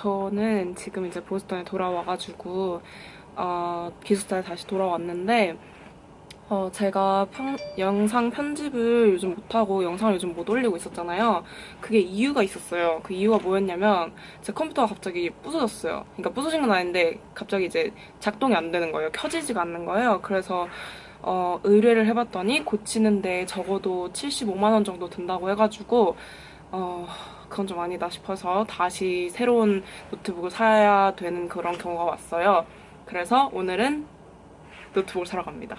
저는 지금 이제 보스턴에 돌아와가지고 어, 기숙사에 다시 돌아왔는데 어, 제가 편- 영상 편집을 요즘 못하고 영상을 요즘 못 올리고 있었잖아요. 그게 이유가 있었어요. 그 이유가 뭐였냐면 제 컴퓨터가 갑자기 부서졌어요. 그러니까 부서진 건 아닌데 갑자기 이제 작동이 안 되는 거예요. 켜지지가 않는 거예요. 그래서 어, 의뢰를 해봤더니 고치는데 적어도 75만 원 정도 든다고 해가지고 어, 그건 좀 아니다 싶어서 다시 새로운 노트북을 사야 되는 그런 경우가 왔어요. 그래서 오늘은 노트북을 사러 갑니다.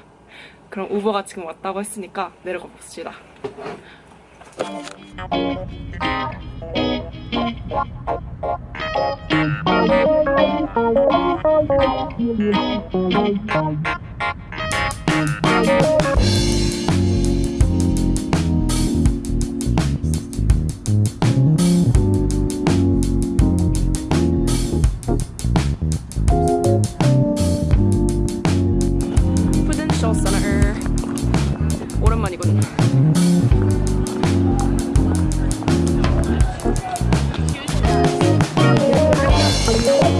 그럼 우버가 지금 왔다고 했으니까 내려가 봅시다.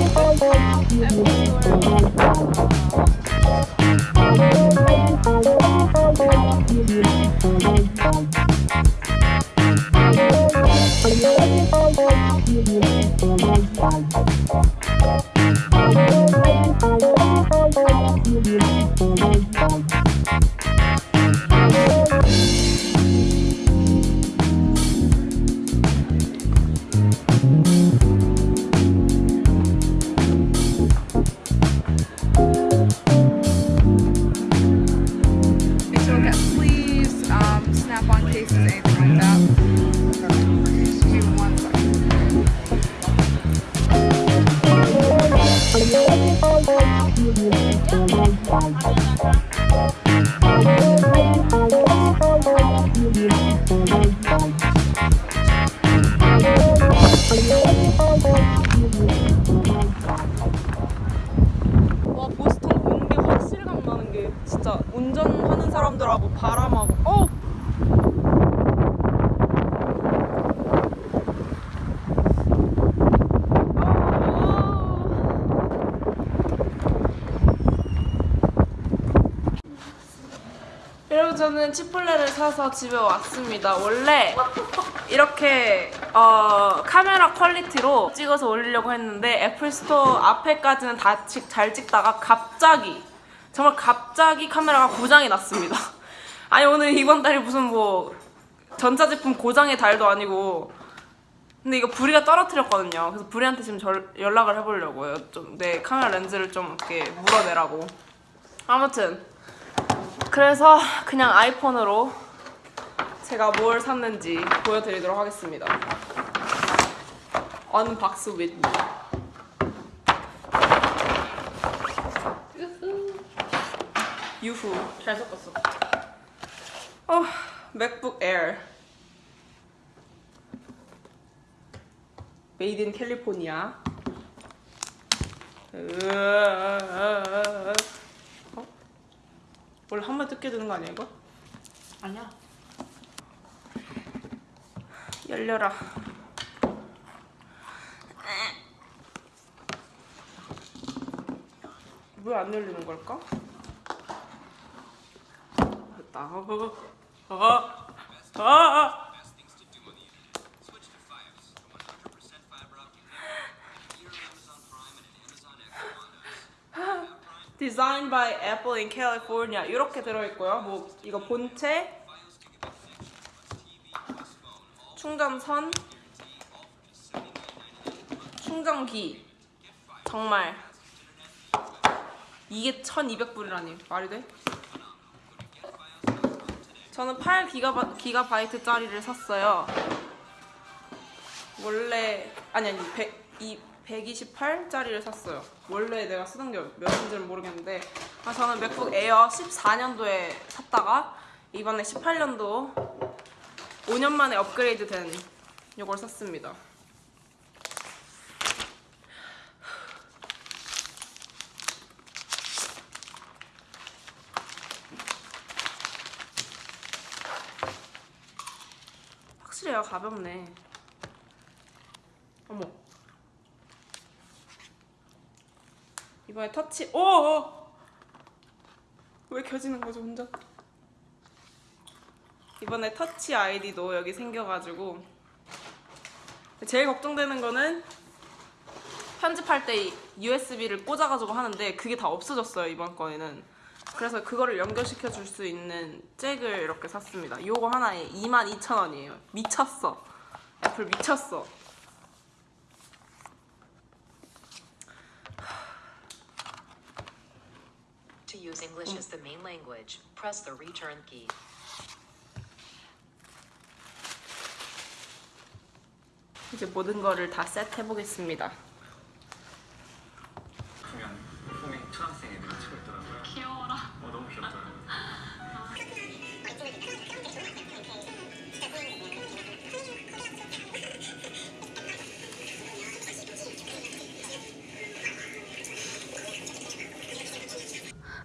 Thank you. 사람들하고 바람하고 어 여러분 저는 Chipotle를 사서 집에 왔습니다. 원래 이렇게 어, 카메라 quality로 찍어서 올리려고 했는데 Apple Store 앞에까지는 다 잘 찍다가 갑자기 정말 갑자기 카메라가 고장이 났습니다. 아니 오늘 이번 달이 무슨 뭐 전자제품 고장의 달도 아니고 근데 이거 부리가 떨어뜨렸거든요. 그래서 부리한테 지금 절- 연락을 해보려고요. 좀 내 카메라 렌즈를 좀 이렇게 물어내라고. 아무튼 그래서 그냥 아이폰으로 제가 뭘 샀는지 보여드리도록 하겠습니다. 언박스 with 유후 잘 섞었어. 어, MacBook Air. Made in California. 어? 원래 한 번 뜯게 되는 거 아니야 이거? 아니야. 열려라. 왜 안 열리는 걸까? 됐다. 어, 어, 어, 어. Designed by Apple 이렇게 들어있고요. 뭐 이거 본체, 충전선, 충전기 정말 이게 1200불이라니 말이 돼? 저는 8기가 기가바이트짜리를 샀어요. 원래 아니 아니 100, 이 128짜리를 샀어요. 원래 내가 쓰던 게 몇인지는 모르겠는데 아, 저는 맥북 에어 14년도에 샀다가 이번에 18년도 5년 만에 업그레이드 된 이걸 샀습니다. 확실히 얘가 가볍네. 어머. 이번에 터치 오! 오! 왜 켜지는 거죠 혼자? 이번에 터치 아이디도 여기 생겨가지고 제일 걱정되는 거는 편집할 때 USB를 꽂아가지고 하는데 그게 다 없어졌어요 이번 거에는 그래서 그거를 연결시켜 줄 수 있는 잭을 이렇게 샀습니다. 요거 하나에 22,000원이에요. 미쳤어. 애플 미쳤어. To use English as the main language, press the return key. 이제 모든 거를 다 셋 해보겠습니다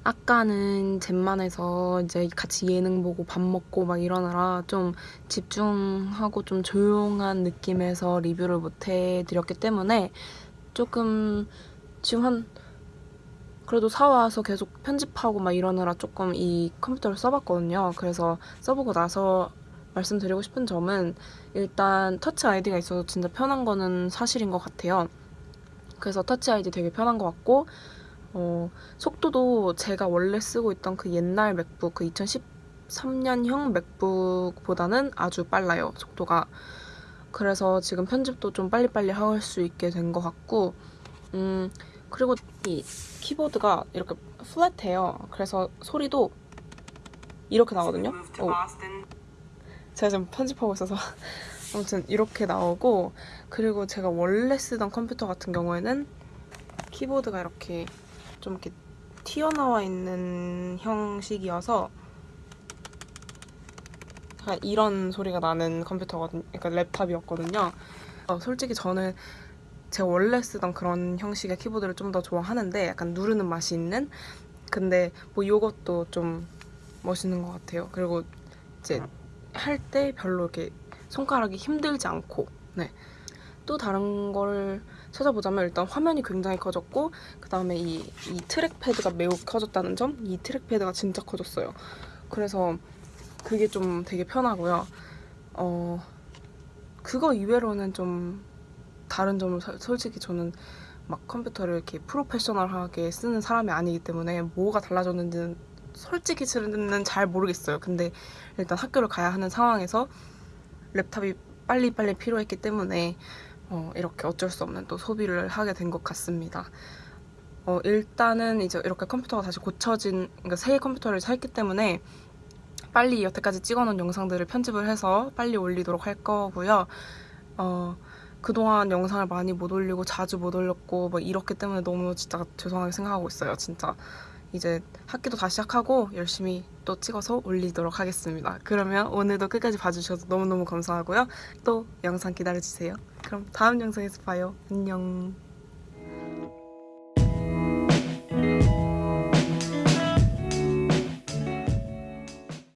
아까는 젠만해서 이제 같이 예능 보고 밥 먹고 막 이러느라 좀 집중하고 좀 조용한 느낌에서 리뷰를 못 해드렸기 때문에 조금 지금 한 그래도 사와서 계속 편집하고 막 이러느라 조금 이 컴퓨터를 써봤거든요. 그래서 써보고 나서 말씀드리고 싶은 점은 일단 터치 아이디가 있어서 진짜 편한 거는 사실인 것 같아요. 그래서 터치 아이디 되게 편한 것 같고 어, 속도도 제가 원래 쓰고 있던 그 옛날 맥북 그 2013년형 맥북보다는 아주 빨라요 속도가. 그래서 지금 편집도 좀 빨리빨리 할 수 있게 된 것 같고 음 그리고 이 키보드가 이렇게 플랫해요. 그래서 소리도 이렇게 나거든요. 오. 제가 지금 편집하고 있어서 아무튼 이렇게 나오고 그리고 제가 원래 쓰던 컴퓨터 같은 경우에는 키보드가 이렇게 좀 이렇게 튀어나와 있는 형식이어서 이런 소리가 나는 컴퓨터거든요. 그러니까 랩탑이었거든요. 어, 솔직히 저는 제가 원래 쓰던 그런 형식의 키보드를 좀 더 좋아하는데 약간 누르는 맛이 있는 근데 뭐 이것도 좀 멋있는 것 같아요. 그리고 이제 할 때 별로 이렇게 손가락이 힘들지 않고 네. 또 다른 걸 찾아보자면 일단 화면이 굉장히 커졌고 그 다음에 이, 이 트랙패드가 매우 커졌다는 점? 이 트랙패드가 진짜 커졌어요. 그래서 그게 좀 되게 편하고요. 어, 그거 이외로는 좀 다른 점을 사- 솔직히 저는 막 컴퓨터를 이렇게 프로페셔널하게 쓰는 사람이 아니기 때문에 뭐가 달라졌는지는 솔직히 저는 잘 모르겠어요. 근데 일단 학교를 가야 하는 상황에서 랩탑이 빨리빨리 필요했기 때문에 어, 이렇게 어쩔 수 없는 또 소비를 하게 된 것 같습니다. 어, 일단은 이제 이렇게 컴퓨터가 다시 고쳐진, 그러니까 새 컴퓨터를 샀기 때문에 빨리 여태까지 찍어놓은 영상들을 편집을 해서 빨리 올리도록 할 거고요. 어, 그동안 영상을 많이 못 올리고 자주 못 올렸고 뭐 이렇기 때문에 너무 진짜 죄송하게 생각하고 있어요. 진짜 이제 학기도 다시 시작하고 열심히 또 찍어서 올리도록 하겠습니다. 그러면 오늘도 끝까지 봐주셔서 너무너무 감사하고요. 또 영상 기다려주세요. 그럼 다음 영상에서 봐요. 안녕.